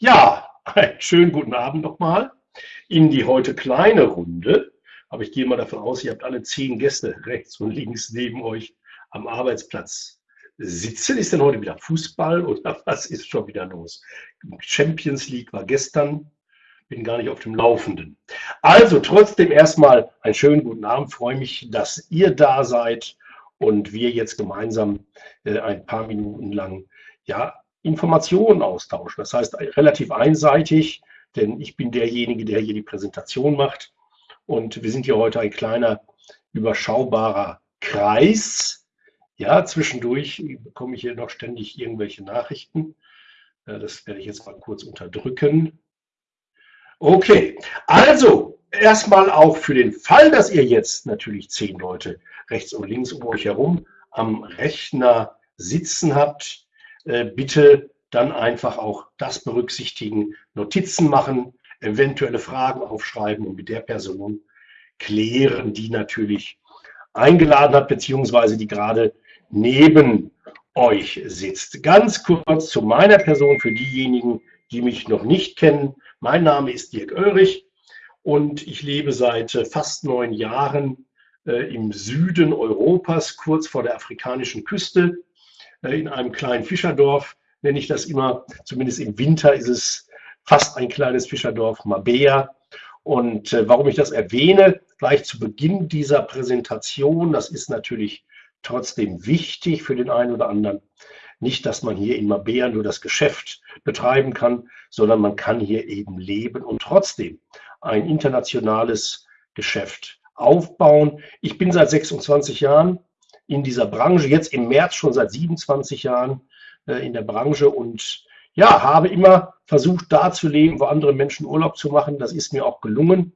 Ja, einen schönen guten Abend nochmal in die heute kleine Runde. Aber ich gehe mal davon aus, ihr habt alle zehn Gäste rechts und links neben euch am Arbeitsplatz sitzen. Ist denn heute wieder Fußball oder was ist schon wieder los? Champions League war gestern, bin gar nicht auf dem Laufenden. Also trotzdem erstmal einen schönen guten Abend. Freue mich, dass ihr da seid und wir jetzt gemeinsam äh, ein paar Minuten lang ja, Informationen austauschen. Das heißt relativ einseitig, denn ich bin derjenige, der hier die Präsentation macht. Und wir sind hier heute ein kleiner, überschaubarer Kreis. Ja, zwischendurch bekomme ich hier noch ständig irgendwelche Nachrichten. Das werde ich jetzt mal kurz unterdrücken. Okay, also erstmal auch für den Fall, dass ihr jetzt natürlich zehn Leute rechts und links um euch herum am Rechner sitzen habt, äh, bitte dann einfach auch das berücksichtigen, Notizen machen, eventuelle Fragen aufschreiben und mit der Person klären, die natürlich eingeladen hat, beziehungsweise die gerade neben euch sitzt. Ganz kurz zu meiner Person für diejenigen, die mich noch nicht kennen. Mein Name ist Dirk Oelrich und ich lebe seit fast neun Jahren äh, im Süden Europas, kurz vor der afrikanischen Küste, äh, in einem kleinen Fischerdorf, nenne ich das immer. Zumindest im Winter ist es fast ein kleines Fischerdorf, Mabea. Und äh, warum ich das erwähne, gleich zu Beginn dieser Präsentation, das ist natürlich trotzdem wichtig für den einen oder anderen. Nicht, dass man hier in Mabea nur das Geschäft betreiben kann, sondern man kann hier eben leben und trotzdem ein internationales Geschäft aufbauen. Ich bin seit 26 Jahren in dieser Branche, jetzt im März schon seit 27 Jahren äh, in der Branche und ja, habe immer versucht, da zu leben, wo andere Menschen Urlaub zu machen. Das ist mir auch gelungen.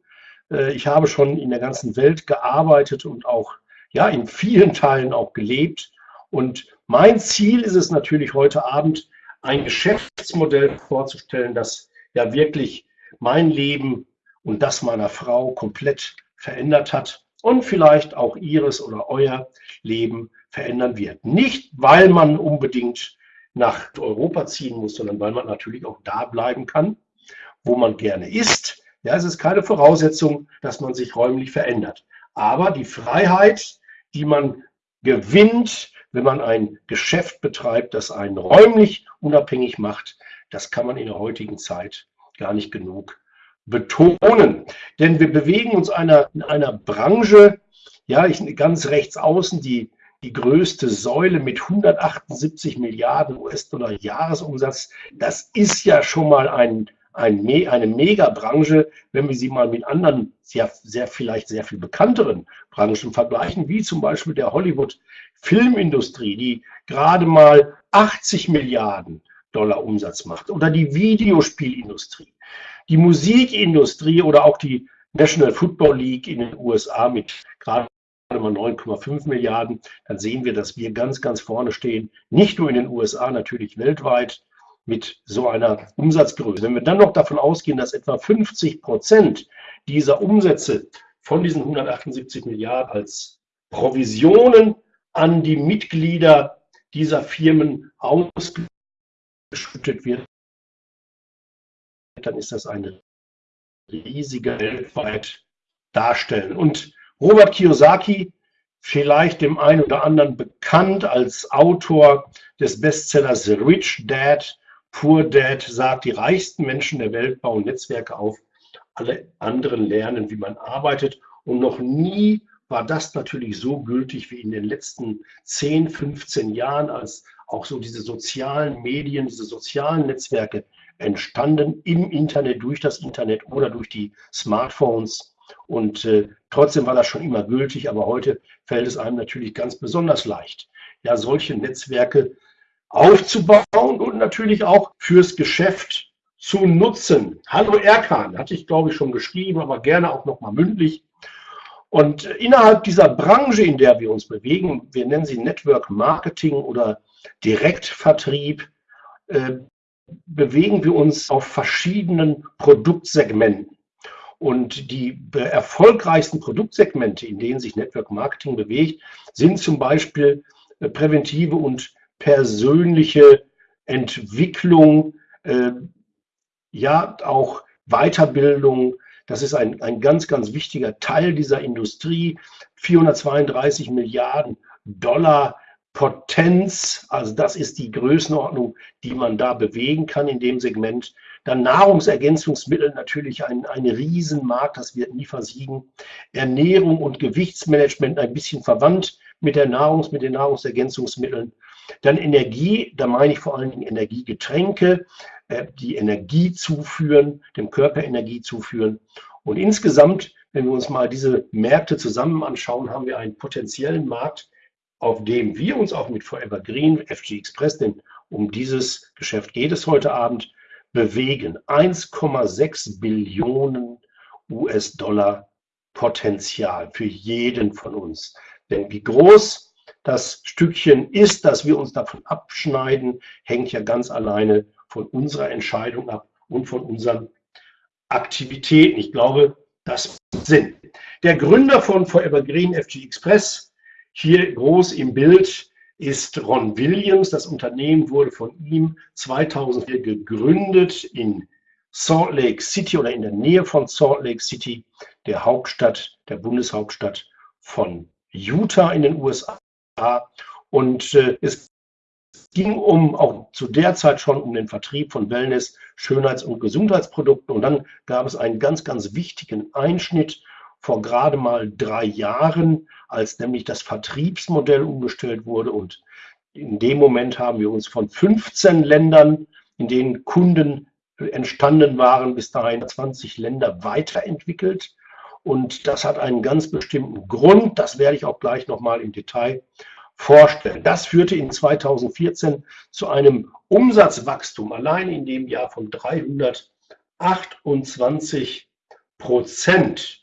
Äh, ich habe schon in der ganzen Welt gearbeitet und auch ja, in vielen Teilen auch gelebt. Und mein Ziel ist es natürlich heute Abend, ein Geschäftsmodell vorzustellen, das ja wirklich mein Leben und das meiner Frau komplett verändert hat und vielleicht auch ihres oder euer Leben verändern wird. Nicht, weil man unbedingt nach Europa ziehen muss, sondern weil man natürlich auch da bleiben kann, wo man gerne ist. Ja, es ist keine Voraussetzung, dass man sich räumlich verändert. Aber die Freiheit, die man gewinnt, wenn man ein Geschäft betreibt, das einen räumlich unabhängig macht, das kann man in der heutigen Zeit gar nicht genug betonen. Denn wir bewegen uns einer, in einer Branche, ja, ich ganz rechts außen, die, die größte Säule mit 178 Milliarden US-Dollar Jahresumsatz. Das ist ja schon mal ein, ein, eine Megabranche, wenn wir sie mal mit anderen, sehr, sehr vielleicht sehr viel bekannteren Branchen vergleichen, wie zum Beispiel der Hollywood-Filmindustrie, die gerade mal 80 Milliarden Dollar Umsatz macht, oder die Videospielindustrie die Musikindustrie oder auch die National Football League in den USA mit gerade mal 9,5 Milliarden, dann sehen wir, dass wir ganz, ganz vorne stehen. Nicht nur in den USA, natürlich weltweit mit so einer Umsatzgröße. Wenn wir dann noch davon ausgehen, dass etwa 50 Prozent dieser Umsätze von diesen 178 Milliarden als Provisionen an die Mitglieder dieser Firmen ausgeschüttet wird, dann ist das eine riesige weltweit darstellen. Und Robert Kiyosaki, vielleicht dem einen oder anderen bekannt als Autor des Bestsellers Rich Dad, Poor Dad, sagt, die reichsten Menschen der Welt bauen Netzwerke auf, alle anderen lernen, wie man arbeitet. Und noch nie war das natürlich so gültig wie in den letzten 10, 15 Jahren, als auch so diese sozialen Medien, diese sozialen Netzwerke entstanden im Internet, durch das Internet oder durch die Smartphones. Und äh, trotzdem war das schon immer gültig, aber heute fällt es einem natürlich ganz besonders leicht, ja, solche Netzwerke aufzubauen und natürlich auch fürs Geschäft zu nutzen. Hallo Erkan, hatte ich glaube ich schon geschrieben, aber gerne auch nochmal mündlich. Und innerhalb dieser Branche, in der wir uns bewegen, wir nennen sie Network Marketing oder Direktvertrieb, äh, bewegen wir uns auf verschiedenen Produktsegmenten. Und die erfolgreichsten Produktsegmente, in denen sich Network Marketing bewegt, sind zum Beispiel äh, präventive und persönliche Entwicklung, äh, ja auch Weiterbildung. Das ist ein, ein ganz, ganz wichtiger Teil dieser Industrie. 432 Milliarden Dollar Potenz, also das ist die Größenordnung, die man da bewegen kann in dem Segment. Dann Nahrungsergänzungsmittel, natürlich ein, ein Riesenmarkt, das wird nie versiegen. Ernährung und Gewichtsmanagement ein bisschen verwandt mit, der Nahrungs-, mit den Nahrungsergänzungsmitteln. Dann Energie, da meine ich vor allen Dingen Energiegetränke, äh, die Energie zuführen, dem Körper Energie zuführen. Und insgesamt, wenn wir uns mal diese Märkte zusammen anschauen, haben wir einen potenziellen Markt, auf dem wir uns auch mit Forever Green, FG Express, denn um dieses Geschäft geht es heute Abend, bewegen. 1,6 Billionen US-Dollar Potenzial für jeden von uns. Denn wie groß das Stückchen ist, dass wir uns davon abschneiden, hängt ja ganz alleine von unserer Entscheidung ab und von unseren Aktivitäten. Ich glaube, das macht Sinn. Der Gründer von Forever Green FG Express, hier groß im Bild, ist Ron Williams. Das Unternehmen wurde von ihm 2004 gegründet in Salt Lake City oder in der Nähe von Salt Lake City, der Hauptstadt, der Bundeshauptstadt von Utah in den USA. Und äh, es ging um, auch zu der Zeit schon um den Vertrieb von Wellness, Schönheits- und Gesundheitsprodukten. Und dann gab es einen ganz, ganz wichtigen Einschnitt vor gerade mal drei Jahren, als nämlich das Vertriebsmodell umgestellt wurde. Und in dem Moment haben wir uns von 15 Ländern, in denen Kunden entstanden waren, bis dahin 20 Länder weiterentwickelt. Und das hat einen ganz bestimmten Grund. Das werde ich auch gleich nochmal im Detail vorstellen. Das führte in 2014 zu einem Umsatzwachstum allein in dem Jahr von 328 Prozent.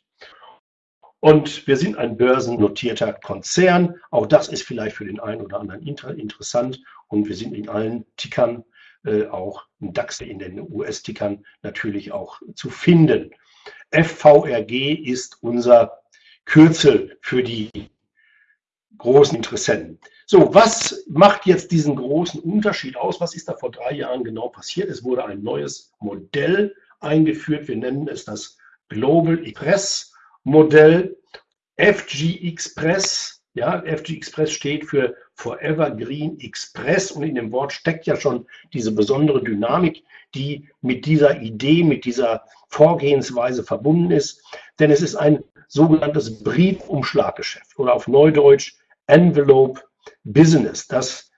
Und wir sind ein börsennotierter Konzern. Auch das ist vielleicht für den einen oder anderen interessant. Und wir sind in allen Tickern, äh, auch im DAX, in den US-Tickern natürlich auch zu finden. FVRG ist unser Kürzel für die großen Interessenten. So, was macht jetzt diesen großen Unterschied aus? Was ist da vor drei Jahren genau passiert? Es wurde ein neues Modell eingeführt. Wir nennen es das Global Express Modell FG Express. Ja, FG Express steht für Forever Green Express und in dem Wort steckt ja schon diese besondere Dynamik, die mit dieser Idee, mit dieser Vorgehensweise verbunden ist. Denn es ist ein sogenanntes Briefumschlaggeschäft oder auf Neudeutsch Envelope Business. Das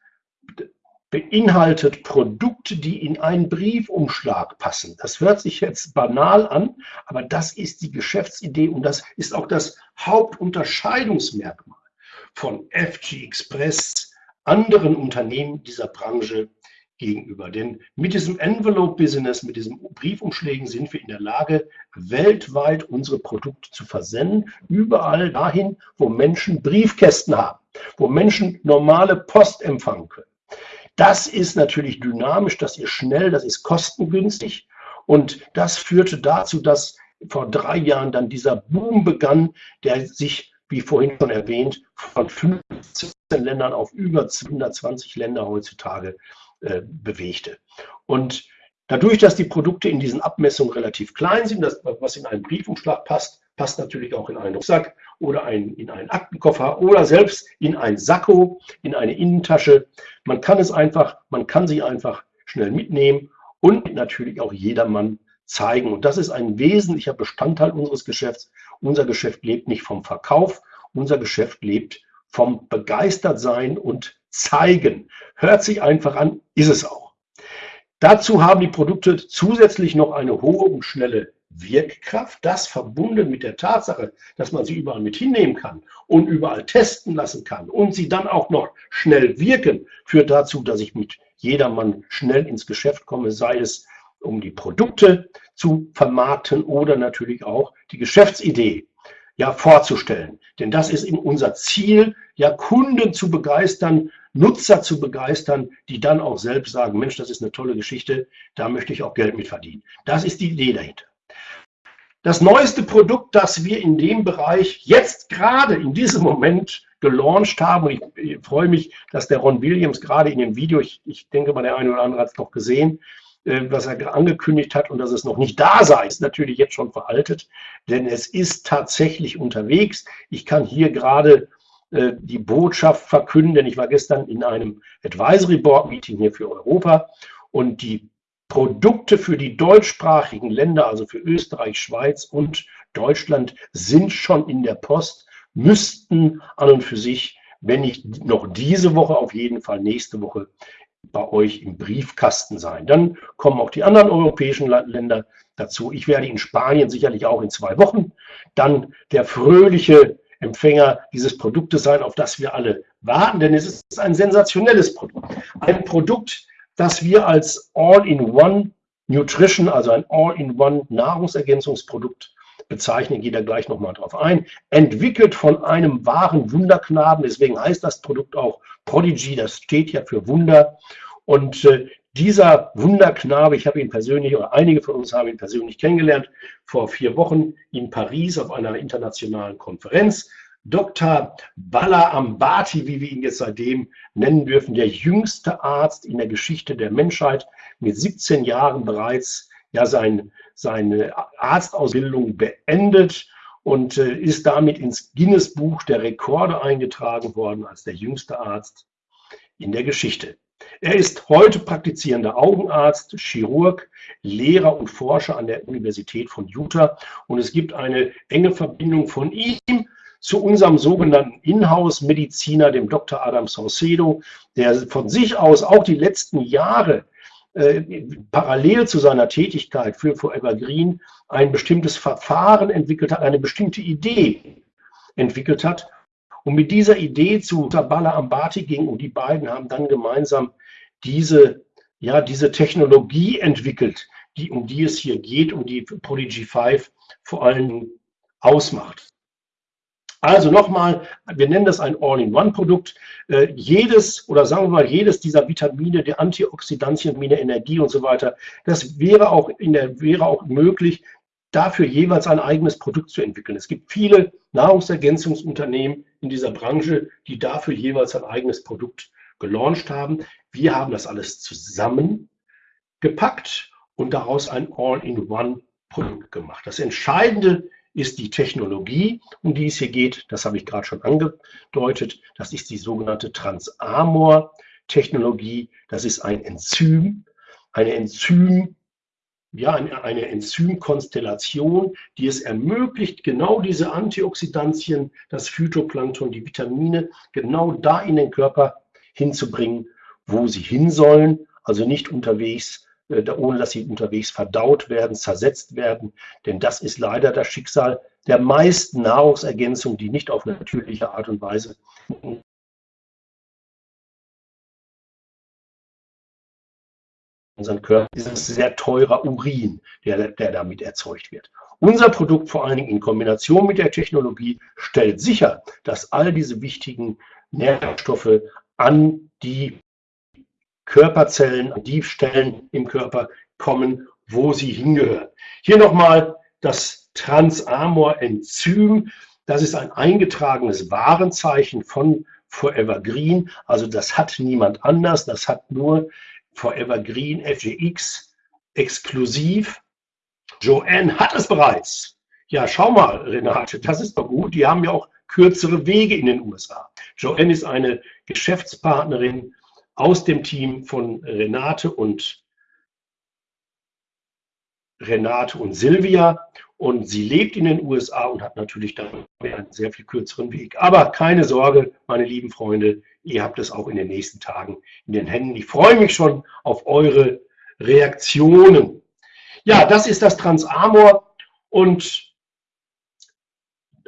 beinhaltet Produkte, die in einen Briefumschlag passen. Das hört sich jetzt banal an, aber das ist die Geschäftsidee und das ist auch das Hauptunterscheidungsmerkmal von FG Express anderen Unternehmen dieser Branche gegenüber. Denn mit diesem Envelope-Business, mit diesen Briefumschlägen sind wir in der Lage, weltweit unsere Produkte zu versenden, überall dahin, wo Menschen Briefkästen haben, wo Menschen normale Post empfangen können. Das ist natürlich dynamisch, das ist schnell, das ist kostengünstig. Und das führte dazu, dass vor drei Jahren dann dieser Boom begann, der sich, wie vorhin schon erwähnt, von 15 Ländern auf über 120 Länder heutzutage äh, bewegte. Und dadurch, dass die Produkte in diesen Abmessungen relativ klein sind, das, was in einen Briefumschlag passt, passt natürlich auch in einen Rucksack oder ein, in einen Aktenkoffer oder selbst in ein Sakko, in eine Innentasche. Man kann es einfach, man kann sie einfach schnell mitnehmen und natürlich auch jedermann zeigen. Und das ist ein wesentlicher Bestandteil unseres Geschäfts. Unser Geschäft lebt nicht vom Verkauf, unser Geschäft lebt vom Begeistertsein und Zeigen. Hört sich einfach an, ist es auch. Dazu haben die Produkte zusätzlich noch eine hohe und schnelle Wirkkraft, das verbunden mit der Tatsache, dass man sie überall mit hinnehmen kann und überall testen lassen kann und sie dann auch noch schnell wirken, führt dazu, dass ich mit jedermann schnell ins Geschäft komme, sei es um die Produkte zu vermarkten oder natürlich auch die Geschäftsidee ja vorzustellen. Denn das ist eben unser Ziel, ja Kunden zu begeistern, Nutzer zu begeistern, die dann auch selbst sagen, Mensch, das ist eine tolle Geschichte, da möchte ich auch Geld mit verdienen. Das ist die Idee dahinter. Das neueste Produkt, das wir in dem Bereich jetzt gerade in diesem Moment gelauncht haben, und ich, freue mich, dass der Ron Williams gerade in dem Video, ich, ich denke mal, der eine oder andere hat es noch gesehen, äh, was er angekündigt hat und dass es noch nicht da sei, ist natürlich jetzt schon veraltet, denn es ist tatsächlich unterwegs. Ich kann hier gerade äh, die Botschaft verkünden, denn ich war gestern in einem Advisory Board Meeting hier für Europa und die Produkte für die deutschsprachigen Länder, also für Österreich, Schweiz und Deutschland, sind schon in der Post, müssten an und für sich, wenn nicht noch diese Woche, auf jeden Fall nächste Woche bei euch im Briefkasten sein. Dann kommen auch die anderen europäischen Länder dazu. Ich werde in Spanien sicherlich auch in zwei Wochen dann der fröhliche Empfänger dieses Produktes sein, auf das wir alle warten, denn es ist ein sensationelles Produkt. Ein Produkt, das wir als All-in-One Nutrition, also ein All-in-One Nahrungsergänzungsprodukt bezeichnen, geht da gleich nochmal drauf ein. Entwickelt von einem wahren Wunderknaben, deswegen heißt das Produkt auch Prodigy, das steht ja für Wunder. Und äh, dieser Wunderknabe, ich habe ihn persönlich, oder einige von uns haben ihn persönlich kennengelernt, vor vier Wochen in Paris auf einer internationalen Konferenz. Dr. Bala Ambati, wie wir ihn jetzt seitdem nennen dürfen, der jüngste Arzt in der Geschichte der Menschheit, mit 17 Jahren bereits ja sein, seine Arztausbildung beendet und äh, ist damit ins Guinness-Buch der Rekorde eingetragen worden als der jüngste Arzt in der Geschichte. Er ist heute praktizierender Augenarzt, Chirurg, Lehrer und Forscher an der Universität von Utah und es gibt eine enge Verbindung von ihm zu unserem sogenannten Inhouse-Mediziner, dem Dr. Adam Saucedo, der von sich aus auch die letzten Jahre äh, parallel zu seiner Tätigkeit für Forever Green ein bestimmtes Verfahren entwickelt hat, eine bestimmte Idee entwickelt hat. Und mit dieser Idee zu Sabala Ambati ging und die beiden haben dann gemeinsam diese, ja, diese Technologie entwickelt, die, um die es hier geht, um die Prodigy 5 vor allem ausmacht. Also nochmal, wir nennen das ein All-in-One-Produkt. Äh, jedes oder sagen wir mal jedes dieser Vitamine, der Antioxidantien, Vitamine, Energie und so weiter, das wäre auch, in der, wäre auch möglich, dafür jeweils ein eigenes Produkt zu entwickeln. Es gibt viele Nahrungsergänzungsunternehmen in dieser Branche, die dafür jeweils ein eigenes Produkt gelauncht haben. Wir haben das alles zusammengepackt und daraus ein All-in-One-Produkt gemacht. Das Entscheidende ist die Technologie, um die es hier geht. Das habe ich gerade schon angedeutet. Das ist die sogenannte Transamor-Technologie. Das ist ein Enzym, eine Enzym, ja, eine Enzymkonstellation, die es ermöglicht, genau diese Antioxidantien, das Phytoplankton, die Vitamine, genau da in den Körper hinzubringen, wo sie hin sollen, also nicht unterwegs äh, ohne dass sie unterwegs verdaut werden, zersetzt werden. Denn das ist leider das Schicksal der meisten Nahrungsergänzungen, die nicht auf natürliche Art und Weise unseren Körper ist es sehr teurer Urin, der, der damit erzeugt wird. Unser Produkt, vor allen Dingen in Kombination mit der Technologie, stellt sicher, dass all diese wichtigen Nährstoffe an die Körperzellen, an die Stellen im Körper kommen, wo sie hingehören. Hier nochmal das Transamor-Enzym. Das ist ein eingetragenes Warenzeichen von Forever Green. Also das hat niemand anders. Das hat nur Forever Green FGX exklusiv. Joanne hat es bereits. Ja, schau mal, Renate, das ist doch gut. Die haben ja auch kürzere Wege in den USA. Joanne ist eine Geschäftspartnerin aus dem Team von Renate und Renate und Silvia und sie lebt in den USA und hat natürlich dann einen sehr viel kürzeren Weg. Aber keine Sorge, meine lieben Freunde, ihr habt es auch in den nächsten Tagen in den Händen. Ich freue mich schon auf eure Reaktionen. Ja, das ist das Transamor und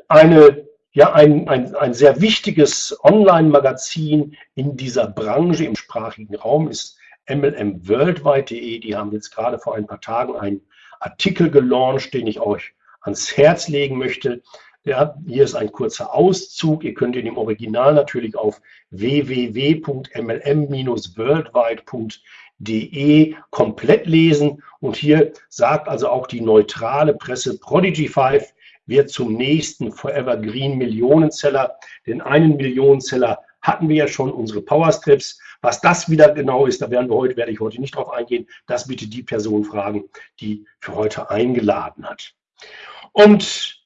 eine ja ein, ein, ein sehr wichtiges Online-Magazin in dieser Branche im sprachigen Raum ist mlmworldwide.de. Die haben jetzt gerade vor ein paar Tagen einen Artikel gelauncht, den ich euch ans Herz legen möchte. Ja, hier ist ein kurzer Auszug. Ihr könnt ihn im Original natürlich auf www.mlm-worldwide.de komplett lesen. Und hier sagt also auch die neutrale Presse Prodigy 5, wird zum nächsten Forever Green Millionenzeller. Den einen Millionenzeller hatten wir ja schon unsere Powerstrips. Was das wieder genau ist, da werden wir heute, werde ich heute nicht drauf eingehen. Das bitte die Person fragen, die für heute eingeladen hat. Und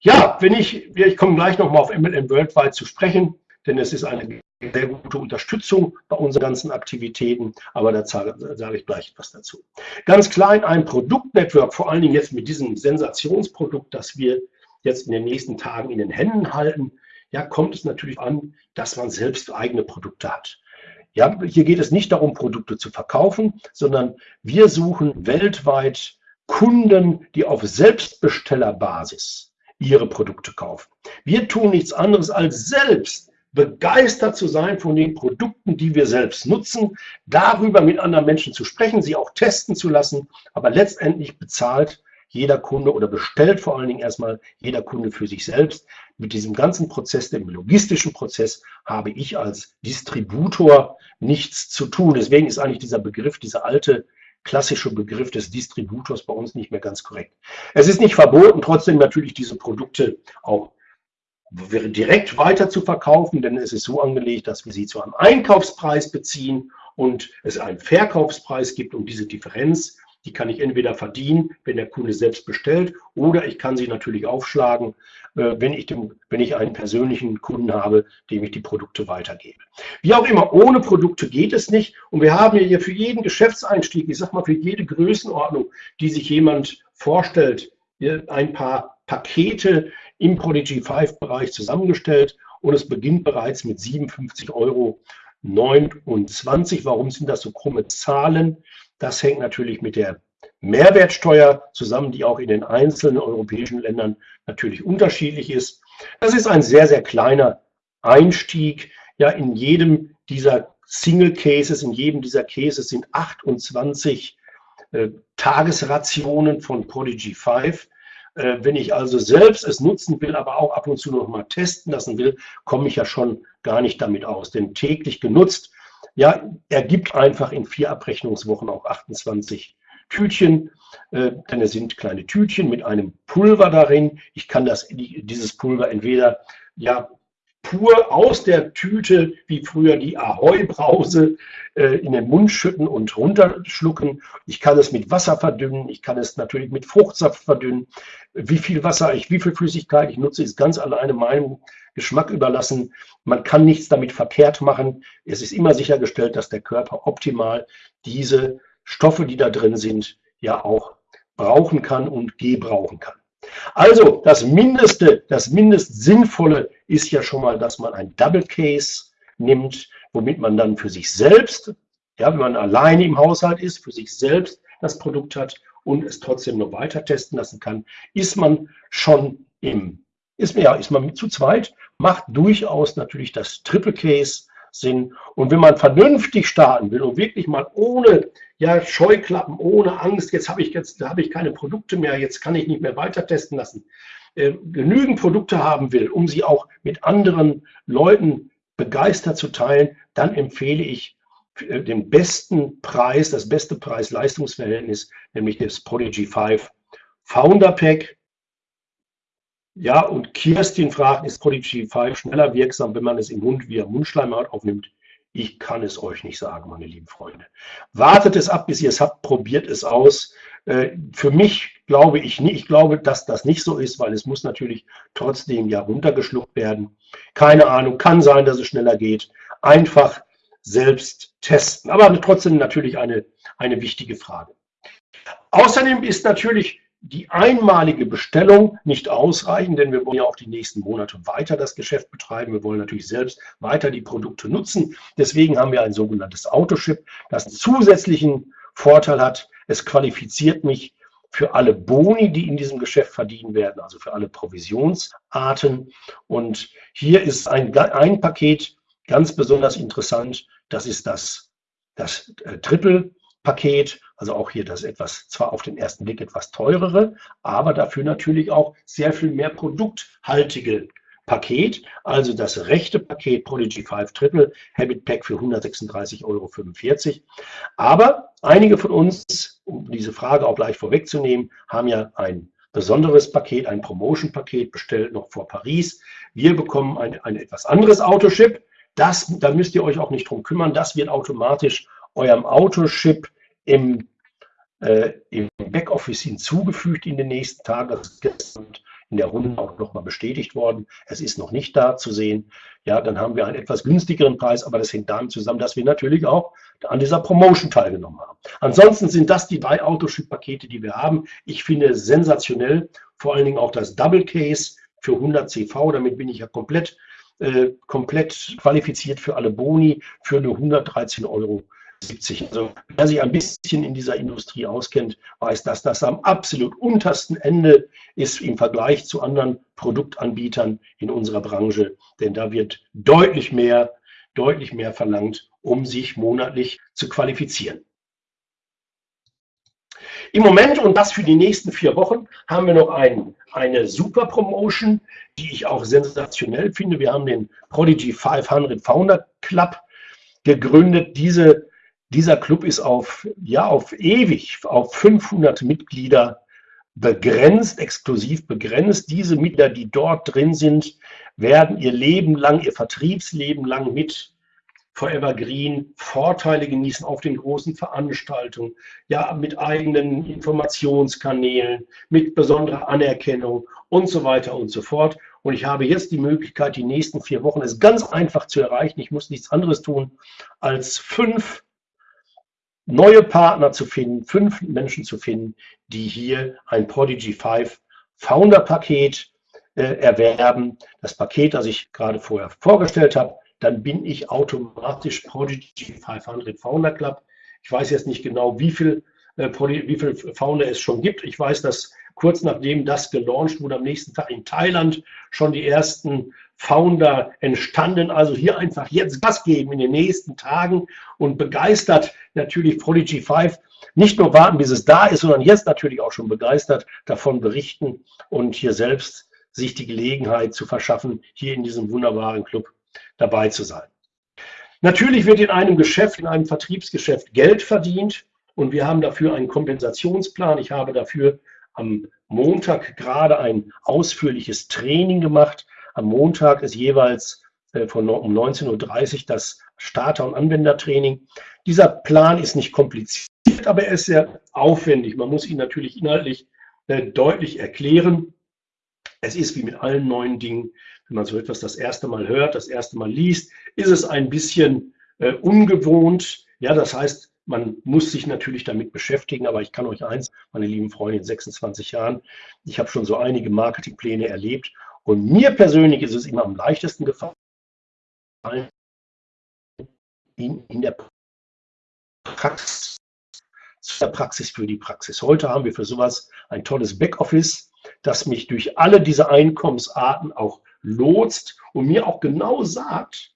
ja, wenn ich, ich komme gleich nochmal auf MLM Worldwide zu sprechen, denn es ist eine sehr gute Unterstützung bei unseren ganzen Aktivitäten, aber da sage ich gleich etwas dazu. Ganz klein ein Produktnetwork, vor allen Dingen jetzt mit diesem Sensationsprodukt, das wir jetzt in den nächsten Tagen in den Händen halten, ja, kommt es natürlich an, dass man selbst eigene Produkte hat. Ja, hier geht es nicht darum, Produkte zu verkaufen, sondern wir suchen weltweit Kunden, die auf Selbstbestellerbasis ihre Produkte kaufen. Wir tun nichts anderes als selbst begeistert zu sein von den Produkten, die wir selbst nutzen, darüber mit anderen Menschen zu sprechen, sie auch testen zu lassen, aber letztendlich bezahlt jeder Kunde oder bestellt vor allen Dingen erstmal jeder Kunde für sich selbst. Mit diesem ganzen Prozess, dem logistischen Prozess, habe ich als Distributor nichts zu tun. Deswegen ist eigentlich dieser Begriff, dieser alte klassische Begriff des Distributors bei uns nicht mehr ganz korrekt. Es ist nicht verboten, trotzdem natürlich diese Produkte auch direkt weiter zu verkaufen, denn es ist so angelegt, dass wir sie zu einem Einkaufspreis beziehen und es einen Verkaufspreis gibt und diese Differenz, die kann ich entweder verdienen, wenn der Kunde selbst bestellt, oder ich kann sie natürlich aufschlagen, äh, wenn ich, dem, wenn ich einen persönlichen Kunden habe, dem ich die Produkte weitergebe. Wie auch immer, ohne Produkte geht es nicht. Und wir haben hier für jeden Geschäftseinstieg, ich sag mal für jede Größenordnung, die sich jemand vorstellt, ein paar Pakete, im Prodigy 5 Bereich zusammengestellt und es beginnt bereits mit 57,29 Euro. Warum sind das so krumme Zahlen? Das hängt natürlich mit der Mehrwertsteuer zusammen, die auch in den einzelnen europäischen Ländern natürlich unterschiedlich ist. Das ist ein sehr, sehr kleiner Einstieg. Ja, in jedem dieser Single Cases, in jedem dieser Cases sind 28 äh, Tagesrationen von Prodigy 5 äh, wenn ich also selbst es nutzen will, aber auch ab und zu noch mal testen lassen will, komme ich ja schon gar nicht damit aus. Denn täglich genutzt, ja, ergibt einfach in vier Abrechnungswochen auch 28 Tütchen, äh, denn es sind kleine Tütchen mit einem Pulver darin. Ich kann das, dieses Pulver entweder ja pur aus der Tüte, wie früher die Ahoi-Brause, äh, in den Mund schütten und runterschlucken. Ich kann es mit Wasser verdünnen. Ich kann es natürlich mit Fruchtsaft verdünnen. Wie viel Wasser ich, wie viel Flüssigkeit ich nutze, ist ganz alleine meinem Geschmack überlassen. Man kann nichts damit verkehrt machen. Es ist immer sichergestellt, dass der Körper optimal diese Stoffe, die da drin sind, ja auch brauchen kann und gebrauchen kann. Also das Mindeste, das Mindest Sinnvolle ist ja schon mal, dass man ein Double Case nimmt, womit man dann für sich selbst, ja, wenn man alleine im Haushalt ist, für sich selbst das Produkt hat und es trotzdem noch weiter testen lassen kann, ist man schon im, ist, ja, ist man zu zweit, macht durchaus natürlich das Triple Case Sinn. Und wenn man vernünftig starten will und wirklich mal ohne ja, Scheuklappen, ohne Angst, jetzt habe ich jetzt habe ich keine Produkte mehr, jetzt kann ich nicht mehr weiter testen lassen, äh, genügend Produkte haben will, um sie auch mit anderen Leuten begeistert zu teilen, dann empfehle ich äh, den besten Preis, das beste Preis-Leistungs-Verhältnis, nämlich das Prodigy 5 Founder Pack. Ja, und Kirstin fragt, ist Prodigy 5 schneller wirksam, wenn man es im Mund via Mundschleimhaut aufnimmt? Ich kann es euch nicht sagen, meine lieben Freunde. Wartet es ab, bis ihr es habt, probiert es aus. Äh, für mich glaube ich nicht, ich glaube, dass das nicht so ist, weil es muss natürlich trotzdem ja runtergeschluckt werden. Keine Ahnung, kann sein, dass es schneller geht. Einfach selbst testen. Aber trotzdem natürlich eine, eine wichtige Frage. Außerdem ist natürlich die einmalige Bestellung nicht ausreichen, denn wir wollen ja auch die nächsten Monate weiter das Geschäft betreiben. Wir wollen natürlich selbst weiter die Produkte nutzen. Deswegen haben wir ein sogenanntes Autoship, das einen zusätzlichen Vorteil hat. Es qualifiziert mich für alle Boni, die in diesem Geschäft verdienen werden, also für alle Provisionsarten. Und hier ist ein, ein Paket ganz besonders interessant. Das ist das, das äh, Triple Paket, also auch hier das etwas, zwar auf den ersten Blick etwas teurere, aber dafür natürlich auch sehr viel mehr produkthaltige Paket, also das rechte Paket Prodigy 5 Triple Habit Pack für 136,45 Euro. Aber einige von uns, um diese Frage auch gleich vorwegzunehmen, haben ja ein besonderes Paket, ein Promotion-Paket bestellt noch vor Paris. Wir bekommen ein, ein etwas anderes Autoship, Das, da müsst ihr euch auch nicht drum kümmern. Das wird automatisch eurem Autoship im, äh, im Backoffice hinzugefügt in den nächsten Tagen. Das ist gestern in der Runde auch nochmal bestätigt worden. Es ist noch nicht da zu sehen. Ja, dann haben wir einen etwas günstigeren Preis, aber das hängt damit zusammen, dass wir natürlich auch an dieser Promotion teilgenommen haben. Ansonsten sind das die drei Autoship-Pakete, die wir haben. Ich finde sensationell, vor allen Dingen auch das Double Case für 100 CV. Damit bin ich ja komplett, äh, komplett qualifiziert für alle Boni für nur 113 Euro 70. Also wer sich ein bisschen in dieser Industrie auskennt, weiß, dass das am absolut untersten Ende ist im Vergleich zu anderen Produktanbietern in unserer Branche. Denn da wird deutlich mehr, deutlich mehr verlangt, um sich monatlich zu qualifizieren. Im Moment und das für die nächsten vier Wochen haben wir noch ein, eine super Promotion, die ich auch sensationell finde. Wir haben den Prodigy 500 Founder Club gegründet. Diese dieser Club ist auf, ja, auf ewig, auf 500 Mitglieder begrenzt, exklusiv begrenzt. Diese Mitglieder, die dort drin sind, werden ihr Leben lang, ihr Vertriebsleben lang mit Forever Green Vorteile genießen auf den großen Veranstaltungen, ja, mit eigenen Informationskanälen, mit besonderer Anerkennung und so weiter und so fort. Und ich habe jetzt die Möglichkeit, die nächsten vier Wochen es ganz einfach zu erreichen. Ich muss nichts anderes tun, als fünf neue Partner zu finden, fünf Menschen zu finden, die hier ein Prodigy 5 Founder Paket äh, erwerben. Das Paket, das ich gerade vorher vorgestellt habe, dann bin ich automatisch Prodigy 500 Founder Club. Ich weiß jetzt nicht genau, wie viel, äh, wie viel Founder es schon gibt. Ich weiß, dass kurz nachdem das gelauncht wurde, am nächsten Tag in Thailand schon die ersten Founder entstanden. Also hier einfach jetzt Gas geben in den nächsten Tagen und begeistert natürlich Prodigy 5. Nicht nur warten, bis es da ist, sondern jetzt natürlich auch schon begeistert davon berichten und hier selbst sich die Gelegenheit zu verschaffen, hier in diesem wunderbaren Club dabei zu sein. Natürlich wird in einem Geschäft, in einem Vertriebsgeschäft Geld verdient und wir haben dafür einen Kompensationsplan. Ich habe dafür am Montag gerade ein ausführliches Training gemacht, am Montag ist jeweils äh, von um 19.30 Uhr das Starter- und Anwendertraining. Dieser Plan ist nicht kompliziert, aber er ist sehr aufwendig. Man muss ihn natürlich inhaltlich äh, deutlich erklären. Es ist wie mit allen neuen Dingen, wenn man so etwas das erste Mal hört, das erste Mal liest, ist es ein bisschen äh, ungewohnt. Ja, das heißt, man muss sich natürlich damit beschäftigen, aber ich kann euch eins, meine lieben Freunde, in 26 Jahren, ich habe schon so einige Marketingpläne erlebt und mir persönlich ist es immer am leichtesten gefallen, in, in der Praxis, der Praxis für die Praxis. Heute haben wir für sowas ein tolles Backoffice, das mich durch alle diese Einkommensarten auch lotst und mir auch genau sagt,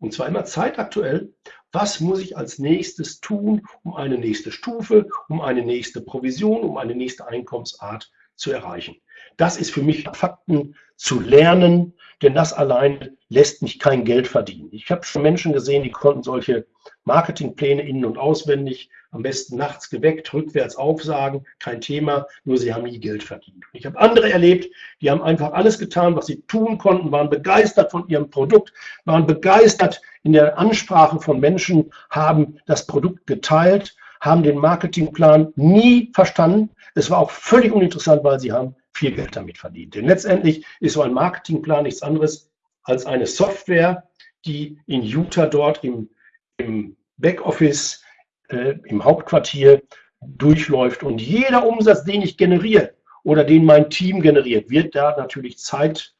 und zwar immer zeitaktuell, was muss ich als nächstes tun, um eine nächste Stufe, um eine nächste Provision, um eine nächste Einkommensart zu erreichen. Das ist für mich Fakten zu lernen, denn das allein lässt mich kein Geld verdienen. Ich habe schon Menschen gesehen, die konnten solche Marketingpläne innen und auswendig, am besten nachts geweckt, rückwärts aufsagen, kein Thema, nur sie haben nie Geld verdient. Ich habe andere erlebt, die haben einfach alles getan, was sie tun konnten, waren begeistert von ihrem Produkt, waren begeistert in der Ansprache von Menschen, haben das Produkt geteilt, haben den Marketingplan nie verstanden. Es war auch völlig uninteressant, weil sie haben viel Geld damit verdient. Denn letztendlich ist so ein Marketingplan nichts anderes als eine Software, die in Utah dort im, im Backoffice, äh, im Hauptquartier durchläuft. Und jeder Umsatz, den ich generiere oder den mein Team generiert, wird da natürlich Zeit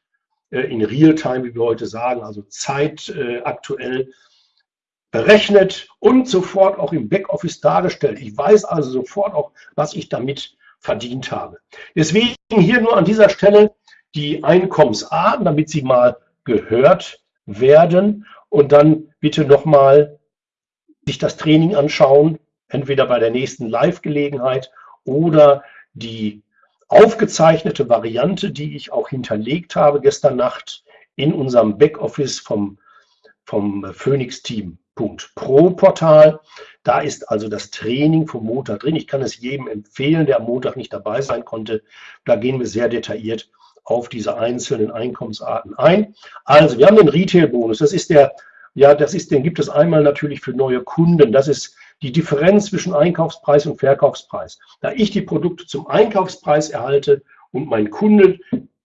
äh, in Realtime, wie wir heute sagen, also zeitaktuell äh, berechnet und sofort auch im Backoffice dargestellt. Ich weiß also sofort auch, was ich damit verdient habe. Deswegen hier nur an dieser Stelle die Einkommensarten, damit sie mal gehört werden und dann bitte nochmal sich das Training anschauen, entweder bei der nächsten Live-Gelegenheit oder die aufgezeichnete Variante, die ich auch hinterlegt habe gestern Nacht in unserem Backoffice vom, vom Phoenix-Team. Pro-Portal. Da ist also das Training vom Montag drin. Ich kann es jedem empfehlen, der am Montag nicht dabei sein konnte. Da gehen wir sehr detailliert auf diese einzelnen Einkommensarten ein. Also wir haben den Retail-Bonus. Das ist der Ja, das ist, den gibt es einmal natürlich für neue Kunden. Das ist die Differenz zwischen Einkaufspreis und Verkaufspreis. Da ich die Produkte zum Einkaufspreis erhalte und mein Kunde,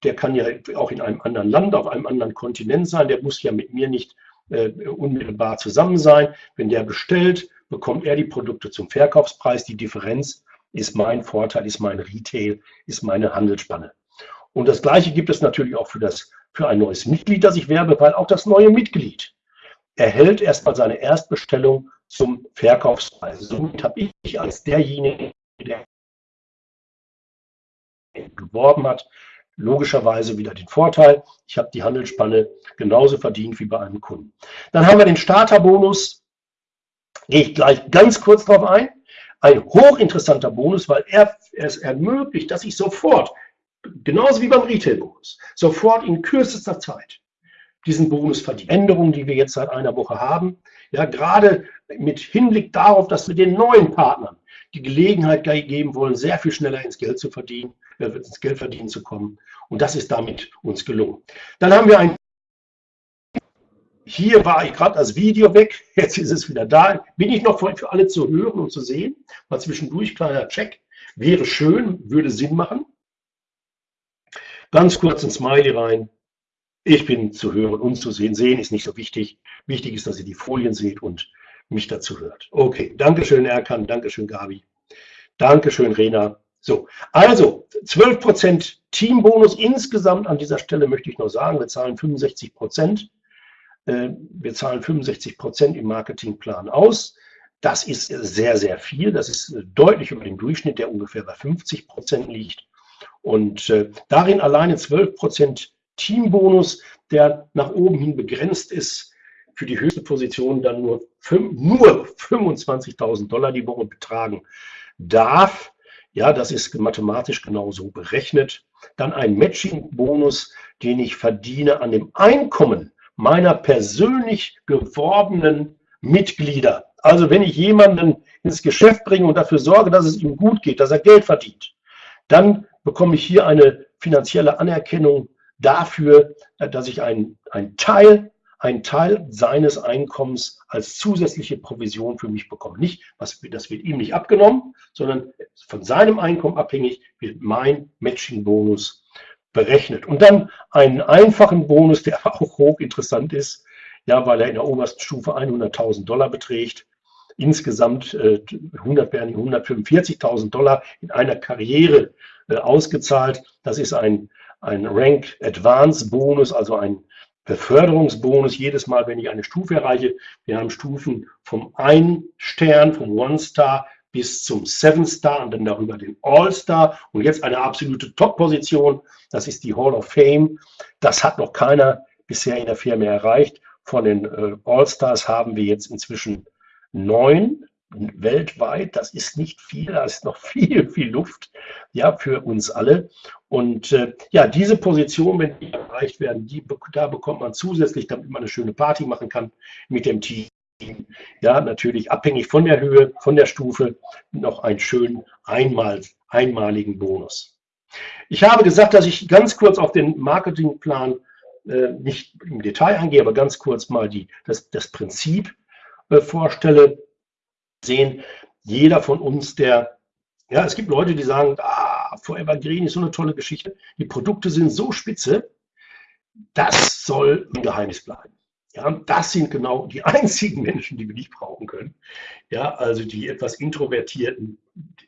der kann ja auch in einem anderen Land, auf einem anderen Kontinent sein, der muss ja mit mir nicht äh, unmittelbar zusammen sein. Wenn der bestellt, bekommt er die Produkte zum Verkaufspreis. Die Differenz ist mein Vorteil, ist mein Retail, ist meine Handelsspanne. Und das Gleiche gibt es natürlich auch für, das, für ein neues Mitglied, das ich werbe, weil auch das neue Mitglied erhält erstmal seine Erstbestellung zum Verkaufspreis. Somit habe ich als derjenige, der geworben hat, logischerweise wieder den Vorteil, ich habe die Handelsspanne genauso verdient wie bei einem Kunden. Dann haben wir den Starterbonus, gehe ich gleich ganz kurz darauf ein. Ein hochinteressanter Bonus, weil er es ermöglicht, dass ich sofort, genauso wie beim Retail-Bonus, sofort in kürzester Zeit diesen Bonus verdiene. Änderungen, die wir jetzt seit einer Woche haben, ja, gerade mit Hinblick darauf, dass wir den neuen Partnern die Gelegenheit geben wollen, sehr viel schneller ins Geld zu verdienen, ins Geld verdienen zu kommen. Und das ist damit uns gelungen. Dann haben wir ein hier war ich gerade das Video weg, jetzt ist es wieder da. Bin ich noch für alle zu hören und zu sehen? Mal zwischendurch, kleiner Check. Wäre schön, würde Sinn machen. Ganz kurz ein Smiley rein. Ich bin zu hören und zu sehen. Sehen ist nicht so wichtig. Wichtig ist, dass ihr die Folien seht und mich dazu hört. Okay, Dankeschön Erkan, Dankeschön Gabi, Dankeschön Rena. So, also 12% Teambonus insgesamt an dieser Stelle möchte ich noch sagen, wir zahlen 65 Prozent. Äh, wir zahlen 65 Prozent im Marketingplan aus. Das ist sehr, sehr viel. Das ist deutlich über dem Durchschnitt, der ungefähr bei 50 Prozent liegt. Und äh, darin alleine 12 Prozent Teambonus, der nach oben hin begrenzt ist, für die höchste Position dann nur, nur 25.000 Dollar die Woche betragen darf. Ja, das ist mathematisch genauso berechnet. Dann ein Matching-Bonus, den ich verdiene an dem Einkommen meiner persönlich geworbenen Mitglieder. Also wenn ich jemanden ins Geschäft bringe und dafür sorge, dass es ihm gut geht, dass er Geld verdient, dann bekomme ich hier eine finanzielle Anerkennung dafür, dass ich einen, einen Teil einen Teil seines Einkommens als zusätzliche Provision für mich bekomme. Nicht, was, das wird ihm nicht abgenommen, sondern von seinem Einkommen abhängig wird mein Matching-Bonus berechnet. Und dann einen einfachen Bonus, der auch hochinteressant ist, ja, weil er in der obersten Stufe 100.000 Dollar beträgt. Insgesamt äh, 100 werden 145.000 Dollar in einer Karriere äh, ausgezahlt. Das ist ein, ein Rank Advance Bonus, also ein Beförderungsbonus jedes Mal, wenn ich eine Stufe erreiche. Wir haben Stufen vom 1 Stern, vom One Star bis zum Seven Star und dann darüber den All Star und jetzt eine absolute Top-Position. Das ist die Hall of Fame. Das hat noch keiner bisher in der Firma erreicht. Von den äh, All Stars haben wir jetzt inzwischen neun weltweit. Das ist nicht viel, da ist noch viel, viel Luft ja, für uns alle. Und äh, ja, diese Position, wenn die erreicht werden, die, da bekommt man zusätzlich, damit man eine schöne Party machen kann mit dem Team, ja, natürlich abhängig von der Höhe, von der Stufe, noch einen schönen einmal, einmaligen Bonus. Ich habe gesagt, dass ich ganz kurz auf den Marketingplan äh, nicht im Detail eingehe, aber ganz kurz mal die, das, das Prinzip äh, vorstelle. Sehen, jeder von uns, der, ja, es gibt Leute, die sagen, ah, Forever Green ist so eine tolle Geschichte, die Produkte sind so spitze, das soll ein Geheimnis bleiben. Ja, das sind genau die einzigen Menschen, die wir nicht brauchen können. Ja, also die etwas introvertierten,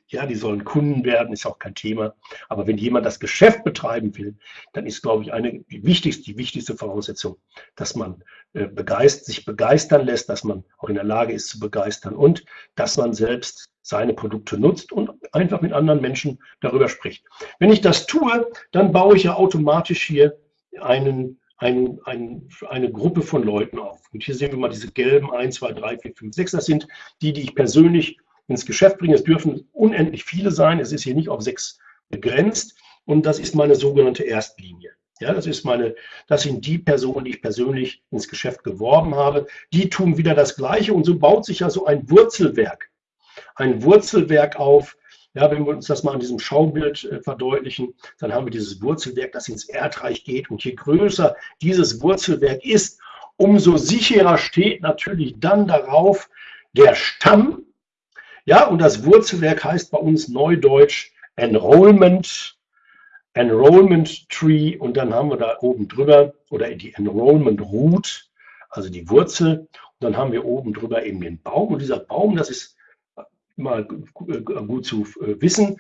ja, die sollen Kunden werden, ist auch kein Thema. Aber wenn jemand das Geschäft betreiben will, dann ist, glaube ich, eine die wichtigste, die wichtigste Voraussetzung, dass man begeist, sich begeistern lässt, dass man auch in der Lage ist zu begeistern und dass man selbst seine Produkte nutzt und einfach mit anderen Menschen darüber spricht. Wenn ich das tue, dann baue ich ja automatisch hier einen ein, ein, eine Gruppe von Leuten auf. Und hier sehen wir mal diese gelben 1, 2, 3, 4, 5, 6. Das sind die, die ich persönlich ins Geschäft bringe. Es dürfen unendlich viele sein. Es ist hier nicht auf sechs begrenzt. Und das ist meine sogenannte Erstlinie. Ja, das ist meine, das sind die Personen, die ich persönlich ins Geschäft geworben habe. Die tun wieder das Gleiche und so baut sich ja so ein Wurzelwerk, ein Wurzelwerk auf, ja, wenn wir uns das mal an diesem Schaubild äh, verdeutlichen, dann haben wir dieses Wurzelwerk, das ins Erdreich geht. Und je größer dieses Wurzelwerk ist, umso sicherer steht natürlich dann darauf der Stamm. Ja, und das Wurzelwerk heißt bei uns neudeutsch Enrollment, Enrollment Tree und dann haben wir da oben drüber oder die Enrollment Root, also die Wurzel. Und dann haben wir oben drüber eben den Baum und dieser Baum, das ist mal gut zu äh, wissen,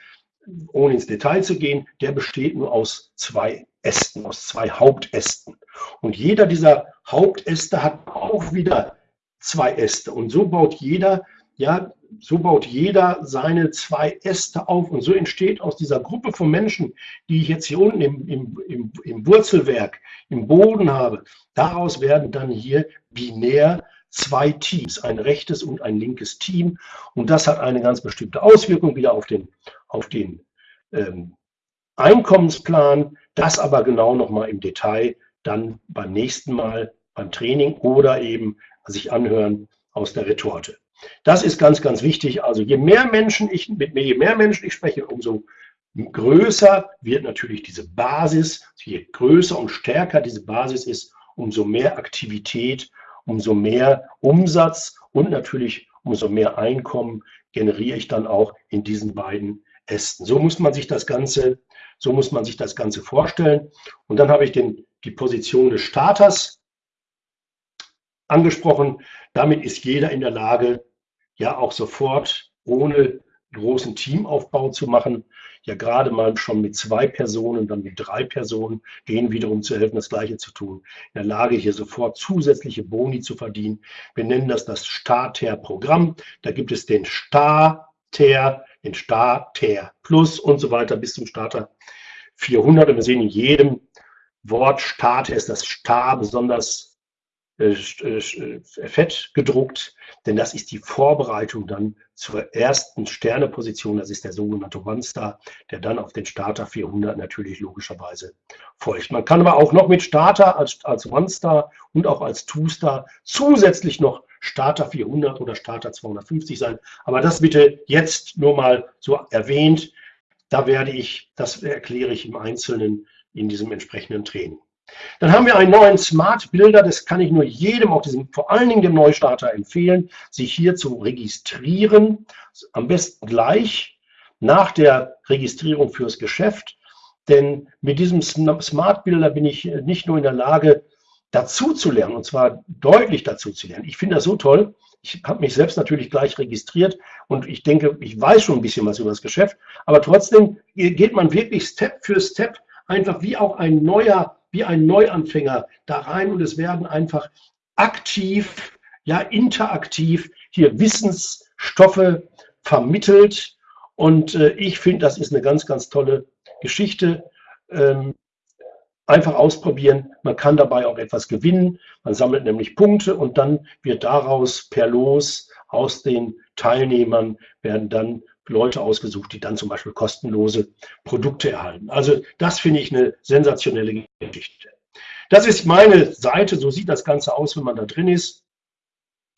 ohne ins Detail zu gehen, der besteht nur aus zwei Ästen, aus zwei Hauptästen. Und jeder dieser Hauptäste hat auch wieder zwei Äste. Und so baut jeder, ja, so baut jeder seine zwei Äste auf. Und so entsteht aus dieser Gruppe von Menschen, die ich jetzt hier unten im, im, im, im Wurzelwerk, im Boden habe, daraus werden dann hier binär zwei Teams, ein rechtes und ein linkes Team. Und das hat eine ganz bestimmte Auswirkung wieder auf den, auf den ähm, Einkommensplan. Das aber genau nochmal im Detail dann beim nächsten Mal beim Training oder eben sich anhören aus der Retorte. Das ist ganz, ganz wichtig. Also je mehr Menschen ich mit je mehr Menschen ich spreche, umso größer wird natürlich diese Basis. Je größer und stärker diese Basis ist, umso mehr Aktivität umso mehr Umsatz und natürlich umso mehr Einkommen generiere ich dann auch in diesen beiden Ästen. So muss man sich das Ganze, so muss man sich das Ganze vorstellen. Und dann habe ich den, die Position des Starters angesprochen. Damit ist jeder in der Lage, ja auch sofort ohne großen Teamaufbau zu machen. Ja, gerade mal schon mit zwei Personen, dann mit drei Personen, denen wiederum zu helfen, das Gleiche zu tun. In der Lage, hier sofort zusätzliche Boni zu verdienen. Wir nennen das das Starter-Programm. Da gibt es den Starter, den Starter Plus und so weiter bis zum Starter 400. Und wir sehen in jedem Wort Starter ist das Star besonders fett gedruckt, denn das ist die Vorbereitung dann zur ersten Sterneposition. Das ist der sogenannte One-Star, der dann auf den Starter 400 natürlich logischerweise folgt. Man kann aber auch noch mit Starter als, als One-Star und auch als Two-Star zusätzlich noch Starter 400 oder Starter 250 sein. Aber das bitte jetzt nur mal so erwähnt. Da werde ich, das erkläre ich im Einzelnen in diesem entsprechenden Training. Dann haben wir einen neuen Smart Builder, das kann ich nur jedem, auch diesem, vor allen Dingen dem Neustarter empfehlen, sich hier zu registrieren, am besten gleich nach der Registrierung fürs Geschäft, denn mit diesem Smart Builder bin ich nicht nur in der Lage, dazu zu lernen, und zwar deutlich dazu zu lernen. Ich finde das so toll. Ich habe mich selbst natürlich gleich registriert und ich denke, ich weiß schon ein bisschen was über das Geschäft, aber trotzdem geht man wirklich Step für Step einfach wie auch ein neuer wie ein Neuanfänger da rein und es werden einfach aktiv, ja interaktiv hier Wissensstoffe vermittelt. Und äh, ich finde, das ist eine ganz, ganz tolle Geschichte. Ähm, einfach ausprobieren. Man kann dabei auch etwas gewinnen. Man sammelt nämlich Punkte und dann wird daraus per Los aus den Teilnehmern werden dann Leute ausgesucht, die dann zum Beispiel kostenlose Produkte erhalten. Also das finde ich eine sensationelle Geschichte. Das ist meine Seite, so sieht das Ganze aus, wenn man da drin ist.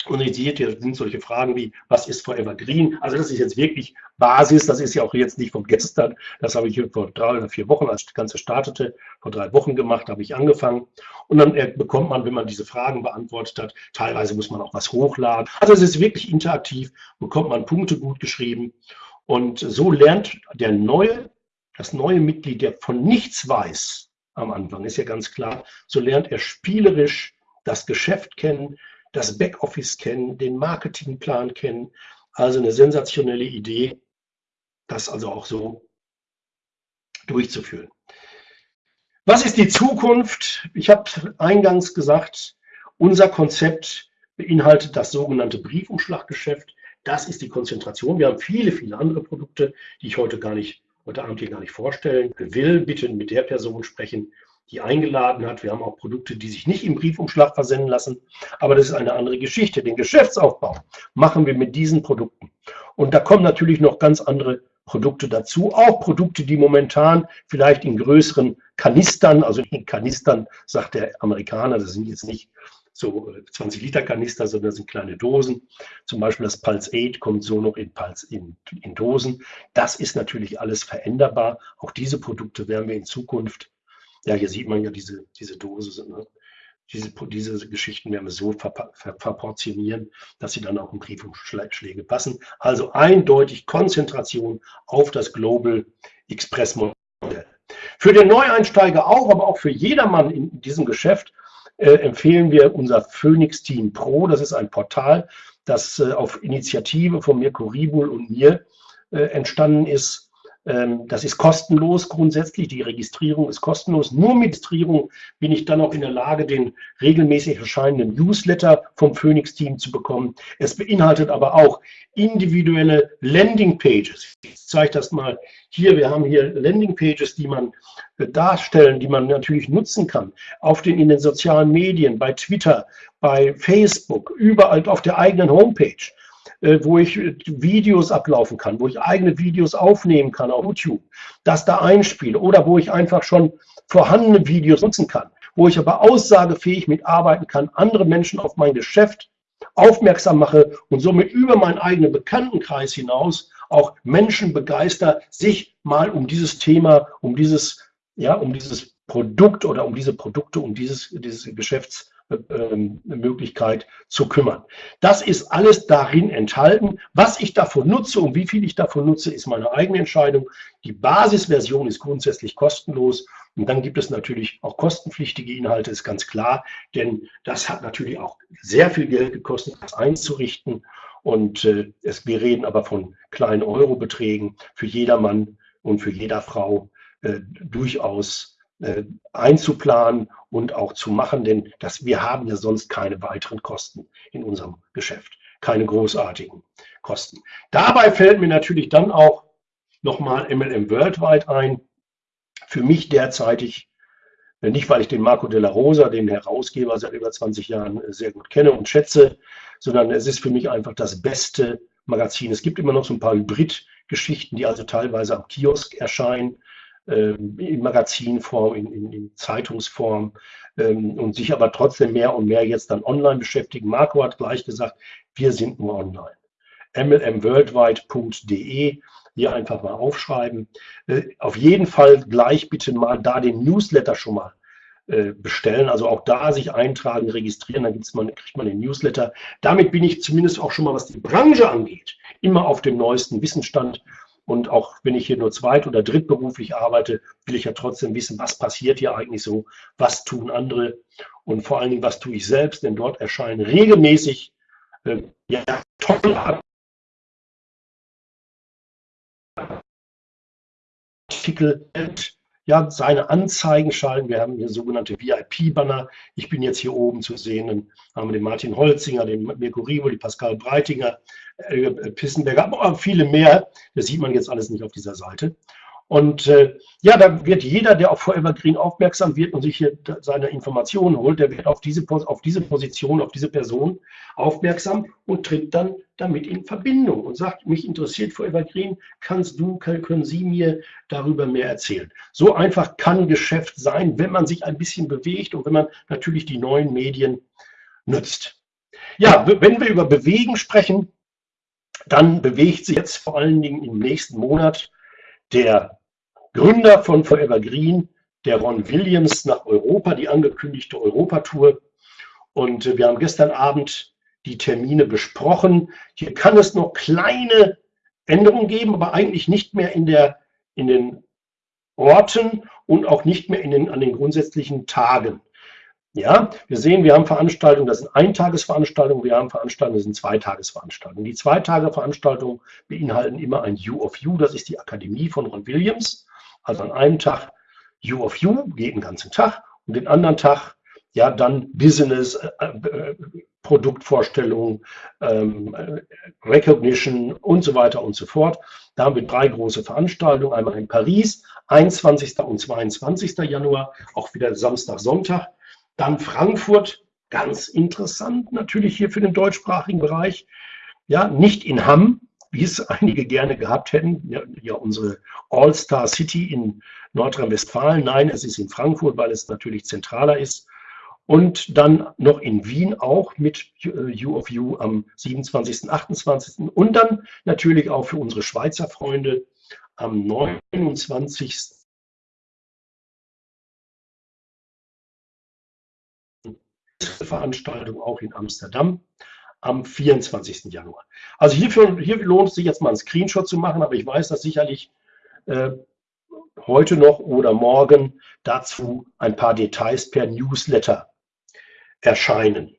Seht, hier sind solche Fragen wie, was ist Forever Green? Also das ist jetzt wirklich Basis, das ist ja auch jetzt nicht von gestern. Das habe ich vor drei oder vier Wochen, als das Ganze startete, vor drei Wochen gemacht, habe ich angefangen. Und dann bekommt man, wenn man diese Fragen beantwortet hat, teilweise muss man auch was hochladen. Also es ist wirklich interaktiv, bekommt man Punkte gut geschrieben. Und so lernt der neue, das neue Mitglied, der von nichts weiß am Anfang, ist ja ganz klar, so lernt er spielerisch das Geschäft kennen, das Backoffice kennen, den Marketingplan kennen. Also eine sensationelle Idee, das also auch so durchzuführen. Was ist die Zukunft? Ich habe eingangs gesagt, unser Konzept beinhaltet das sogenannte Briefumschlaggeschäft. Das ist die Konzentration. Wir haben viele, viele andere Produkte, die ich heute gar nicht, heute Abend hier gar nicht vorstellen will. Bitte mit der Person sprechen, die eingeladen hat. Wir haben auch Produkte, die sich nicht im Briefumschlag versenden lassen. Aber das ist eine andere Geschichte. Den Geschäftsaufbau machen wir mit diesen Produkten. Und da kommen natürlich noch ganz andere Produkte dazu. Auch Produkte, die momentan vielleicht in größeren Kanistern, also in Kanistern, sagt der Amerikaner, das sind jetzt nicht so 20 äh, Liter Kanister, sondern das sind kleine Dosen. Zum Beispiel das Pulse 8 kommt so noch in, Pulse, in, in Dosen. Das ist natürlich alles veränderbar. Auch diese Produkte werden wir in Zukunft ja, hier sieht man ja diese, diese Dose. Ne? diese, diese Geschichten werden wir so verportionieren, dass sie dann auch in Briefumschläge passen. Also eindeutig Konzentration auf das Global Express Modell. Für den Neueinsteiger auch, aber auch für jedermann in diesem Geschäft äh, empfehlen wir unser Phoenix Team Pro. Das ist ein Portal, das äh, auf Initiative von Mirko Ribul und mir äh, entstanden ist das ist kostenlos grundsätzlich. Die Registrierung ist kostenlos. Nur mit Registrierung bin ich dann auch in der Lage, den regelmäßig erscheinenden Newsletter vom Phoenix-Team zu bekommen. Es beinhaltet aber auch individuelle Landing-Pages. Ich zeige das mal hier. Wir haben hier Landing-Pages, die man äh, darstellen, die man natürlich nutzen kann. Auf den, in den sozialen Medien, bei Twitter, bei Facebook, überall auf der eigenen Homepage. Äh, wo ich Videos ablaufen kann, wo ich eigene Videos aufnehmen kann auf YouTube, das da einspiele oder wo ich einfach schon vorhandene Videos nutzen kann, wo ich aber aussagefähig mitarbeiten kann, andere Menschen auf mein Geschäft aufmerksam mache und somit über meinen eigenen Bekanntenkreis hinaus auch Menschen begeister, sich mal um dieses Thema, um dieses, ja, um dieses Produkt oder um diese Produkte, um dieses, dieses Geschäfts Möglichkeit zu kümmern. Das ist alles darin enthalten. Was ich davon nutze und wie viel ich davon nutze, ist meine eigene Entscheidung. Die Basisversion ist grundsätzlich kostenlos und dann gibt es natürlich auch kostenpflichtige Inhalte, ist ganz klar, denn das hat natürlich auch sehr viel Geld gekostet, das einzurichten. Und äh, es, wir reden aber von kleinen Eurobeträgen für jedermann und für jeder Frau äh, durchaus äh, einzuplanen und auch zu machen, denn das, wir haben ja sonst keine weiteren Kosten in unserem Geschäft, keine großartigen Kosten. Dabei fällt mir natürlich dann auch nochmal MLM Worldwide ein. Für mich derzeitig, äh, nicht weil ich den Marco della Rosa, den Herausgeber seit über 20 Jahren äh, sehr gut kenne und schätze, sondern es ist für mich einfach das beste Magazin. Es gibt immer noch so ein paar Hybrid-Geschichten, die also teilweise am Kiosk erscheinen in Magazinform, in, in, in Zeitungsform ähm, und sich aber trotzdem mehr und mehr jetzt dann online beschäftigen. Marco hat gleich gesagt, wir sind nur online. mlmworldwide.de hier einfach mal aufschreiben. Äh, auf jeden Fall gleich bitte mal da den Newsletter schon mal äh, bestellen. Also auch da sich eintragen, registrieren, dann gibt's mal, kriegt man den Newsletter. Damit bin ich zumindest auch schon mal, was die Branche angeht, immer auf dem neuesten Wissensstand und auch wenn ich hier nur zweit- oder drittberuflich arbeite, will ich ja trotzdem wissen, was passiert hier eigentlich so, was tun andere? Und vor allen Dingen, was tue ich selbst, denn dort erscheinen regelmäßig äh, ja, tolle Artikel, ja, seine Anzeigen schalten. Wir haben hier sogenannte VIP-Banner. Ich bin jetzt hier oben zu sehen. Dann haben wir den Martin Holzinger, den Mirko Rivo, die Pascal Breitinger, äh, Pissenberger, aber viele mehr. Das sieht man jetzt alles nicht auf dieser Seite. Und äh, ja, da wird jeder, der auf Forever Green aufmerksam wird und sich hier seine Informationen holt, der wird auf diese, auf diese Position, auf diese Person aufmerksam und tritt dann damit in Verbindung und sagt, mich interessiert Forever Green, kannst du, können Sie mir darüber mehr erzählen. So einfach kann Geschäft sein, wenn man sich ein bisschen bewegt und wenn man natürlich die neuen Medien nutzt. Ja, wenn wir über Bewegen sprechen, dann bewegt sich jetzt vor allen Dingen im nächsten Monat der Gründer von Forever Green, der Ron Williams, nach Europa, die angekündigte Europatour. Und äh, wir haben gestern Abend die Termine besprochen. Hier kann es noch kleine Änderungen geben, aber eigentlich nicht mehr in, der, in den Orten und auch nicht mehr in den, an den grundsätzlichen Tagen. Ja, wir sehen, wir haben Veranstaltungen, das sind Eintagesveranstaltungen, wir haben Veranstaltungen, das sind Zweitagesveranstaltungen. Die Zweitage-Veranstaltungen beinhalten immer ein U of U, das ist die Akademie von Ron Williams. Also an einem Tag U of U, geht den ganzen Tag, und den anderen Tag ja dann Business, äh, äh, Produktvorstellung, ähm, Recognition und so weiter und so fort. Da haben wir drei große Veranstaltungen, einmal in Paris, 21. und 22. Januar, auch wieder Samstag, Sonntag. Dann Frankfurt, ganz interessant natürlich hier für den deutschsprachigen Bereich. Ja, nicht in Hamm, wie es einige gerne gehabt hätten, ja, ja unsere All-Star City in Nordrhein-Westfalen. Nein, es ist in Frankfurt, weil es natürlich zentraler ist. Und dann noch in Wien auch mit äh, U of U am 27., 28. Und dann natürlich auch für unsere Schweizer Freunde am 29. Veranstaltung auch in Amsterdam am 24. Januar. Also hierfür, hier lohnt es sich jetzt mal einen Screenshot zu machen, aber ich weiß, dass sicherlich äh, heute noch oder morgen dazu ein paar Details per Newsletter erscheinen.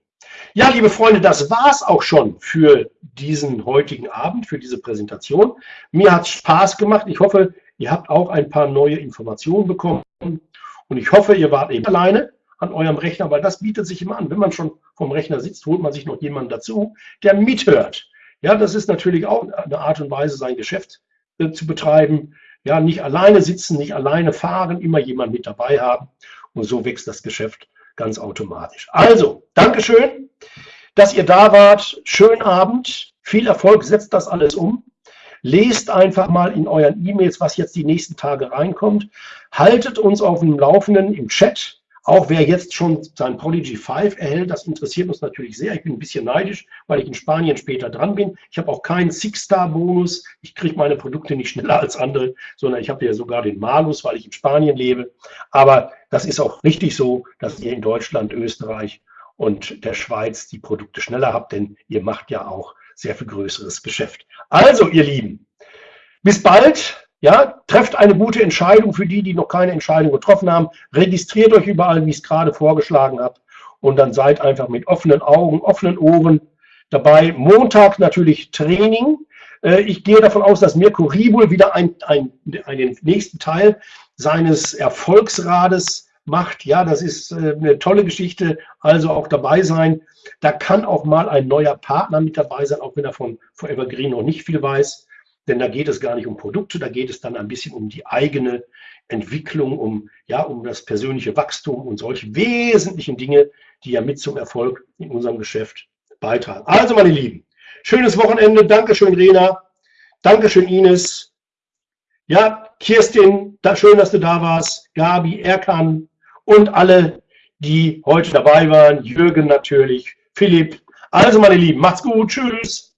Ja, liebe Freunde, das war es auch schon für diesen heutigen Abend, für diese Präsentation. Mir hat Spaß gemacht. Ich hoffe, ihr habt auch ein paar neue Informationen bekommen. Und ich hoffe, ihr wart eben alleine an eurem Rechner, weil das bietet sich immer an. Wenn man schon vom Rechner sitzt, holt man sich noch jemanden dazu, der mithört. Ja, das ist natürlich auch eine Art und Weise, sein Geschäft äh, zu betreiben. Ja, nicht alleine sitzen, nicht alleine fahren, immer jemand mit dabei haben. Und so wächst das Geschäft ganz automatisch. Also, Dankeschön, dass ihr da wart. Schönen Abend, viel Erfolg, setzt das alles um. Lest einfach mal in euren E-Mails, was jetzt die nächsten Tage reinkommt. Haltet uns auf dem Laufenden im Chat. Auch wer jetzt schon sein Prodigy 5 erhält, das interessiert uns natürlich sehr. Ich bin ein bisschen neidisch, weil ich in Spanien später dran bin. Ich habe auch keinen Six-Star-Bonus. Ich kriege meine Produkte nicht schneller als andere, sondern ich habe ja sogar den Malus, weil ich in Spanien lebe. Aber das ist auch richtig so, dass ihr in Deutschland, Österreich und der Schweiz die Produkte schneller habt, denn ihr macht ja auch sehr viel größeres Geschäft. Also, ihr Lieben, bis bald. Ja, trefft eine gute Entscheidung für die, die noch keine Entscheidung getroffen haben. Registriert euch überall, wie ich es gerade vorgeschlagen habe. Und dann seid einfach mit offenen Augen, offenen Ohren dabei. Montag natürlich Training. Äh, ich gehe davon aus, dass Mirko Ribul wieder ein, ein, einen nächsten Teil seines Erfolgsrades macht. Ja, das ist äh, eine tolle Geschichte. Also auch dabei sein. Da kann auch mal ein neuer Partner mit dabei sein, auch wenn er von Forever Green noch nicht viel weiß. Denn da geht es gar nicht um Produkte, da geht es dann ein bisschen um die eigene Entwicklung, um, ja, um das persönliche Wachstum und solche wesentlichen Dinge, die ja mit zum Erfolg in unserem Geschäft beitragen. Also, meine Lieben, schönes Wochenende. Dankeschön, Rena. Dankeschön, Ines. Ja, Kirstin, da, schön, dass du da warst. Gabi, Erkan und alle, die heute dabei waren. Jürgen natürlich, Philipp. Also, meine Lieben, macht's gut. Tschüss.